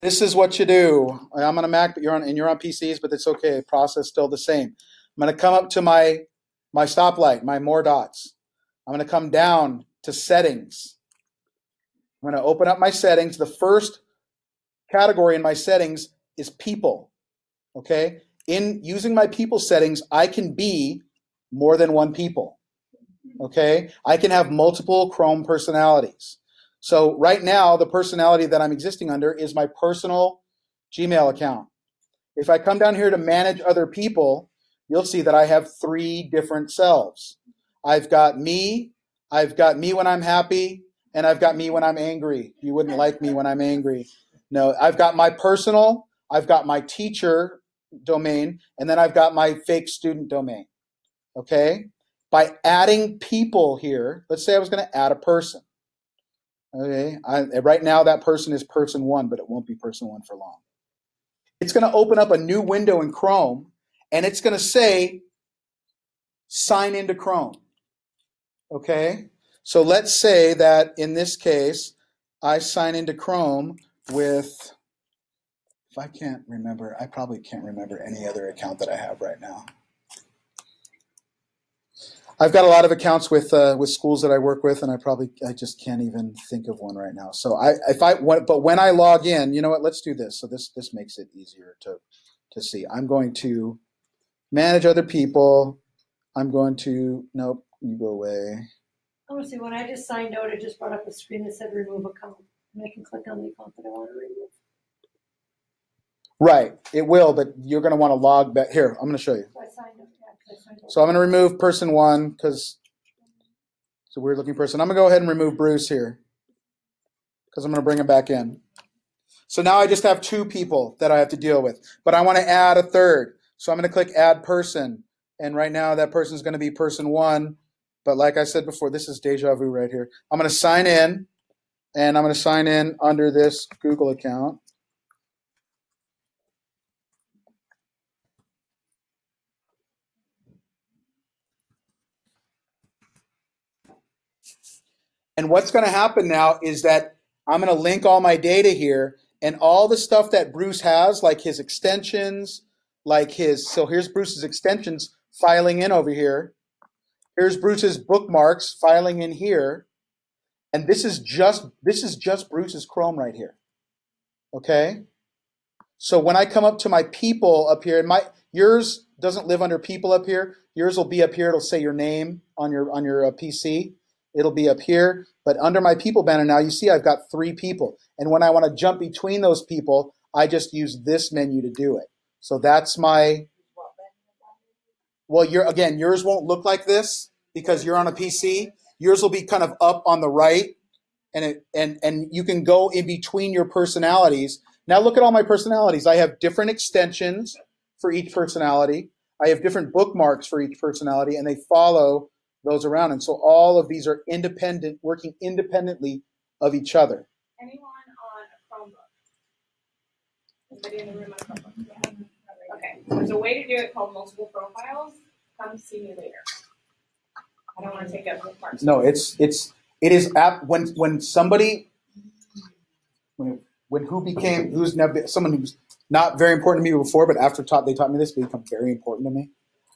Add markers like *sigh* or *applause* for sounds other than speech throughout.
This is what you do. I'm on a Mac, but you're on and you're on PCs, but it's okay. Process still the same. I'm going to come up to my my stoplight, my more dots. I'm going to come down to settings. I'm to open up my settings. The first category in my settings is people. Okay? In using my people settings, I can be more than one people. Okay? I can have multiple Chrome personalities. So right now, the personality that I'm existing under is my personal Gmail account. If I come down here to manage other people, you'll see that I have three different selves. I've got me, I've got me when I'm happy, and I've got me when I'm angry. You wouldn't like me when I'm angry. No, I've got my personal, I've got my teacher domain, and then I've got my fake student domain. Okay? By adding people here, let's say I was going to add a person. Okay, I, right now that person is person one, but it won't be person one for long. It's going to open up a new window in Chrome, and it's going to say, sign into Chrome. Okay, so let's say that in this case, I sign into Chrome with, if I can't remember, I probably can't remember any other account that I have right now. I've got a lot of accounts with uh, with schools that I work with, and I probably I just can't even think of one right now. So I if I but when I log in, you know what? Let's do this. So this this makes it easier to to see. I'm going to manage other people. I'm going to nope. You go away. I want to see, when I just signed out, it just brought up a screen that said remove account. And I can click on the account that I want to remove. Right, it will, but you're going to want to log back. Here, I'm going to show you. So So I'm going to remove person one because it's a weird looking person. I'm going to go ahead and remove Bruce here because I'm going to bring him back in. So now I just have two people that I have to deal with, but I want to add a third. So I'm going to click add person. And right now that person is going to be person one. But like I said before, this is deja vu right here. I'm going to sign in and I'm going to sign in under this Google account. And what's going to happen now is that I'm going to link all my data here and all the stuff that Bruce has, like his extensions, like his, so here's Bruce's extensions filing in over here. Here's Bruce's bookmarks filing in here. And this is just, this is just Bruce's Chrome right here. Okay. So when I come up to my people up here, and my, yours doesn't live under people up here. Yours will be up here. It'll say your name on your, on your uh, PC. It'll be up here. But under my people banner now, you see I've got three people. And when I want to jump between those people, I just use this menu to do it. So that's my, well, your again, yours won't look like this because you're on a PC. Yours will be kind of up on the right, and it and and you can go in between your personalities. Now look at all my personalities. I have different extensions for each personality. I have different bookmarks for each personality, and they follow those around. And so all of these are independent, working independently of each other. Anyone on a Chromebook? Anybody in the room on a Chromebook? Yeah. Okay, there's a way to do it called multiple profiles. Come see me later. I don't wanna take up the parts. No, it's it's it is app when when somebody when when who became who's never someone who's not very important to me before, but after taught they taught me this become very important to me.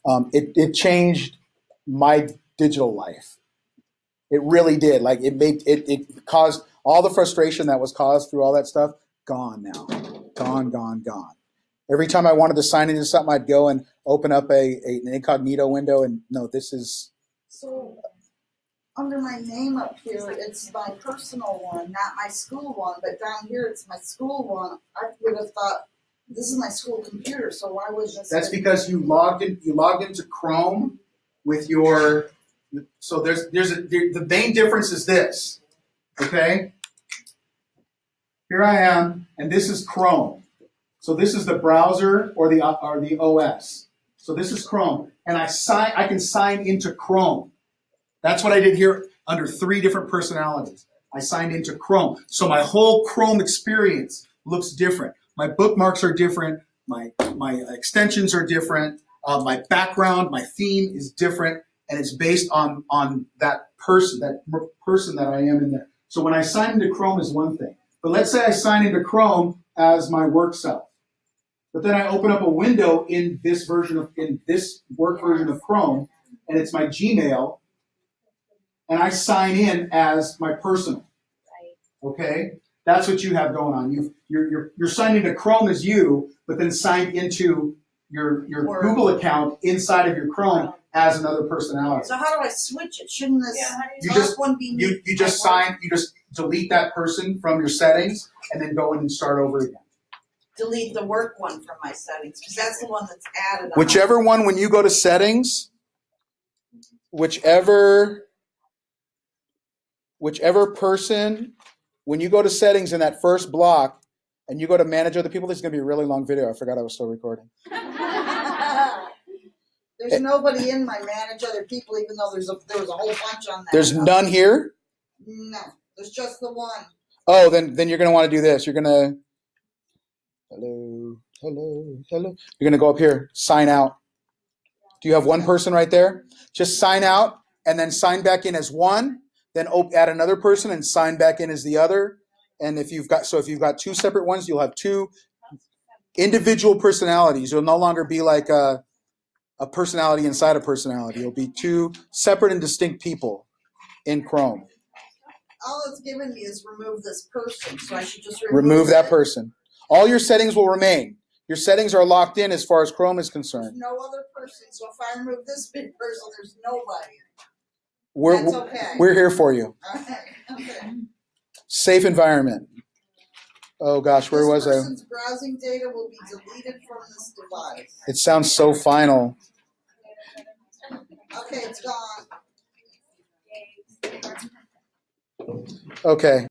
Um, it it changed my digital life. It really did. Like it made it it caused all the frustration that was caused through all that stuff gone now, gone, gone, gone. Every time I wanted to sign into something, I'd go and open up a, a an incognito window, and no, this is So, under my name up here, it's my personal one, not my school one, but down here it's my school one. I would have thought, this is my school computer, so why was this? That's because you logged in. You logged into Chrome with your. So there's there's a, the main difference is this. Okay. Here I am, and this is Chrome. So this is the browser or the or the OS. So this is Chrome, and I sign. I can sign into Chrome. That's what I did here under three different personalities. I signed into Chrome, so my whole Chrome experience looks different. My bookmarks are different. My my extensions are different. Uh, my background, my theme is different, and it's based on on that person, that person that I am in there. So when I sign into Chrome is one thing. But let's say I sign into Chrome as my work self. But then I open up a window in this version of in this work version of Chrome, and it's my Gmail, and I sign in as my personal. Okay, that's what you have going on. You you're you're, you're signed into Chrome as you, but then signed into your your Google account inside of your Chrome as another personality. So how do I switch it? Shouldn't this Yeah, how do You top just- one be You you just my work? sign. You just delete that person from your settings, and then go in and start over again. delete the work one from my settings because that's the one that's added. On Whichever one, when you go to settings, whichever, whichever person, when you go to settings in that first block and you go to manage other people, this is going to be a really long video. I forgot I was still recording. *laughs* There's nobody in my manage other people, even though there's a there was a whole bunch on that. There's none here. No, there's just the one. Oh, then then you're going to want to do this. You're going to, hello, hello, hello. You're going to go up here, sign out. Do you have one person right there? Just sign out and then sign back in as one. Then add another person and sign back in as the other. And if you've got so if you've got two separate ones, you'll have two individual personalities. You'll no longer be like a a personality inside a personality. It'll be two separate and distinct people in Chrome. All it's given me is remove this person, so I should just remove, Remove that it. person. All your settings will remain. Your settings are locked in as far as Chrome is There's concerned. no other person, so if I remove this big person, there's nobody. We're That's okay. we're here for you. Okay. okay. Safe environment. Oh gosh, where was I? browsing data will be deleted from this device. It sounds so final. Okay, it's gone. Okay.